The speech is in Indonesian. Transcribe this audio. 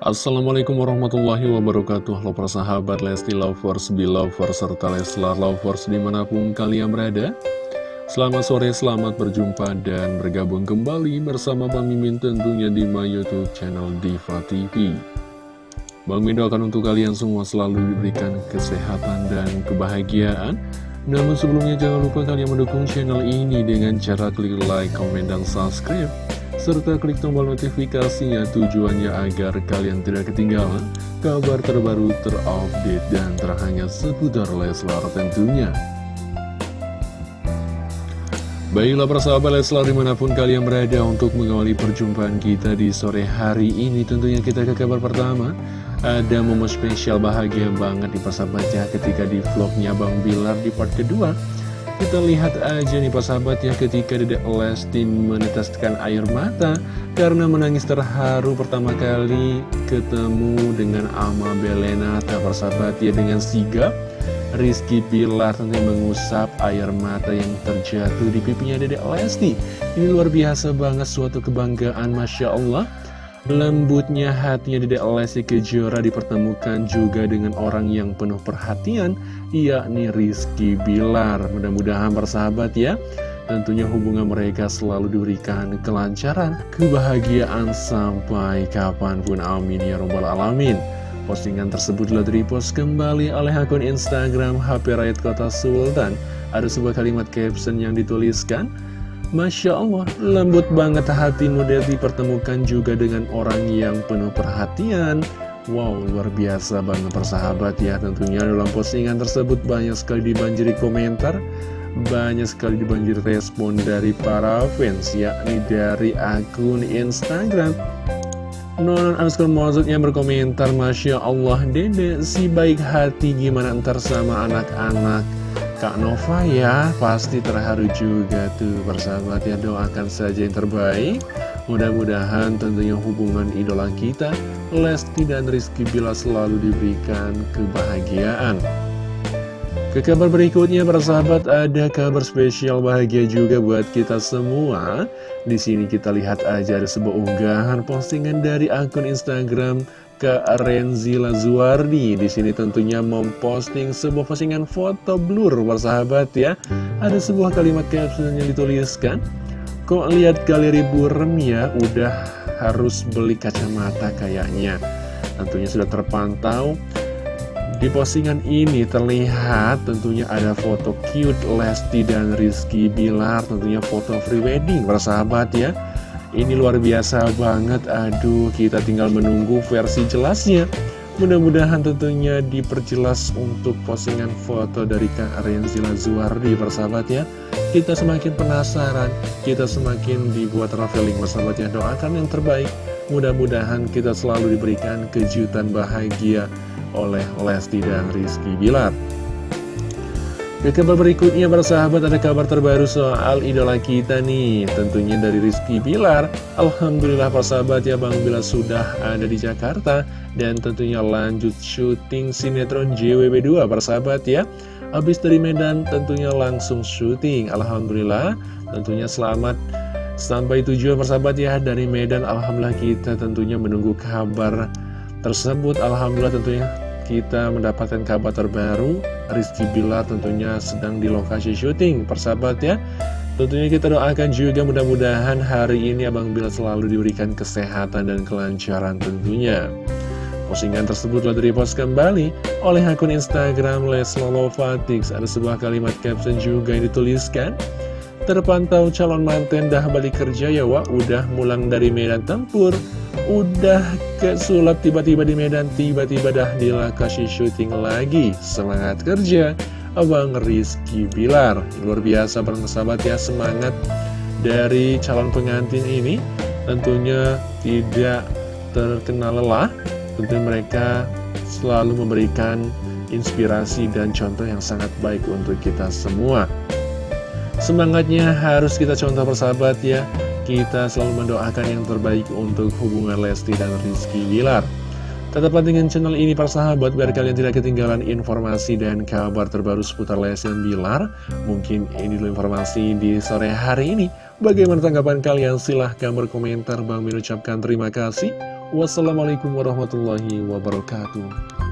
Assalamualaikum warahmatullahi wabarakatuh. Halo persahabat Lesti Lovers, Belovers, serta Leslar Lovers di mana pun kalian berada. Selamat sore, selamat berjumpa dan bergabung kembali bersama Bang Mimin tentunya di my youtube channel Diva TV Bang Mimin doakan untuk kalian semua selalu diberikan kesehatan dan kebahagiaan Namun sebelumnya jangan lupa kalian mendukung channel ini dengan cara klik like, komen, dan subscribe serta klik tombol notifikasinya tujuannya agar kalian tidak ketinggalan kabar terbaru terupdate dan terhangat seputar Leslar tentunya. Baiklah persahabat Leslar di mana pun kalian berada untuk mengawali perjumpaan kita di sore hari ini Tentunya kita ke kabar pertama. Ada momen spesial bahagia banget di persahabatnya ketika di vlognya Bang Bilar di part kedua. Kita lihat aja nih Pak sahabat ya ketika Dedek Lesti meneteskan air mata Karena menangis terharu pertama kali ketemu dengan Ama Belena Para sahabat ya dengan sigap Rizky Pilar tentunya mengusap air mata yang terjatuh di pipinya Dedek Lesti Ini luar biasa banget suatu kebanggaan Masya Allah Lembutnya hatinya Dedek Lesti Kejora dipertemukan juga dengan orang yang penuh perhatian, yakni Rizky Bilar. Mudah-mudahan bersahabat ya, tentunya hubungan mereka selalu diberikan kelancaran, kebahagiaan sampai kapan pun. Amin ya robbal alamin. Postingan tersebut telah direpost kembali oleh akun Instagram HP Rakyat Kota Sultan. Ada sebuah kalimat caption yang dituliskan, Masya Allah, lembut banget hatimu dan dipertemukan juga dengan orang yang penuh perhatian. Wow, luar biasa banget persahabat ya Tentunya dalam postingan tersebut banyak sekali dibanjiri komentar Banyak sekali dibanjiri respon dari para fans Yakni dari akun Instagram Nonon Mozut yang berkomentar Masya Allah dede si baik hati gimana ntar sama anak-anak? Kak Nova ya pasti terharu juga tuh persahabat ya doakan saja yang terbaik. Mudah-mudahan tentunya hubungan idola kita Lesti dan Rizky Bila selalu diberikan kebahagiaan ke kabar berikutnya persahabat ada kabar spesial bahagia juga buat kita semua di sini kita lihat aja ada sebuah unggahan postingan dari akun Instagram ke Renzi Lazuardi di sini tentunya memposting sebuah postingan foto blur persahabat ya. Ada sebuah kalimat caption yang dituliskan, kok lihat galeri burem ya, udah harus beli kacamata kayaknya. Tentunya sudah terpantau di postingan ini terlihat tentunya ada foto cute Lesti dan Rizky Bilar Tentunya foto free wedding persahabat ya. Ini luar biasa banget, aduh kita tinggal menunggu versi jelasnya. Mudah-mudahan tentunya diperjelas untuk postingan foto dari Kak Renzila Zuardi persahabat ya Kita semakin penasaran, kita semakin dibuat traveling persahabat ya Doakan yang terbaik, mudah-mudahan kita selalu diberikan kejutan bahagia oleh Lesti dan Rizky Bilar ke kabar berikutnya para sahabat ada kabar terbaru soal idola kita nih. Tentunya dari Rizky Bilar. Alhamdulillah para sahabat ya Bang Bilar sudah ada di Jakarta. Dan tentunya lanjut syuting sinetron JWB2 para sahabat ya. Habis dari Medan tentunya langsung syuting. Alhamdulillah tentunya selamat. Sampai tujuan persahabat ya dari Medan. Alhamdulillah kita tentunya menunggu kabar tersebut. Alhamdulillah tentunya kita mendapatkan kabar terbaru. Rizky Bilar tentunya sedang di lokasi syuting persahabat ya. Tentunya kita doakan juga mudah-mudahan hari ini Abang Bilar selalu diberikan kesehatan dan kelancaran tentunya. Postingan tersebut telah direpost kembali oleh akun Instagram Leslolofatix Ada sebuah kalimat caption juga yang dituliskan. Terpantau calon manten dah balik kerja ya Wak. Udah mulang dari medan tempur Udah ke sulap tiba-tiba di Medan Tiba-tiba dah di lokasi syuting lagi. Semangat kerja Abang Rizky Bilar. Luar biasa sahabat ya semangat dari calon pengantin ini. Tentunya tidak terkena lelah. Tentu mereka selalu memberikan inspirasi dan contoh yang sangat baik untuk kita semua. Semangatnya harus kita contoh persahabat ya kita selalu mendoakan yang terbaik untuk hubungan Lesti dan Rizky Wilar. Tetaplah dengan channel ini para sahabat biar kalian tidak ketinggalan informasi dan kabar terbaru seputar Lesti dan Bilar. Mungkin ini dulu informasi di sore hari ini. Bagaimana tanggapan kalian? Silahkan berkomentar. Bang mengucapkan terima kasih. Wassalamualaikum warahmatullahi wabarakatuh.